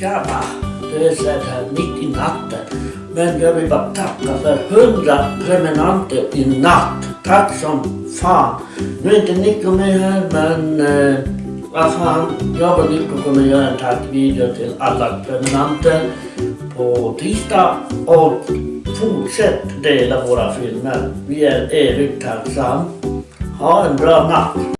Tjaba! Det är så här mitt i natten. Men jag vill bara tacka för hundra prenumeranter i natt. Tack som fan. Nu är inte Nico med här men eh, vad fan. Jag och Nico kommer göra en tackvideo till alla prenumeranter på tisdag. Och fortsätt dela våra filmer. Vi är evigt tacksam. Ha en bra natt.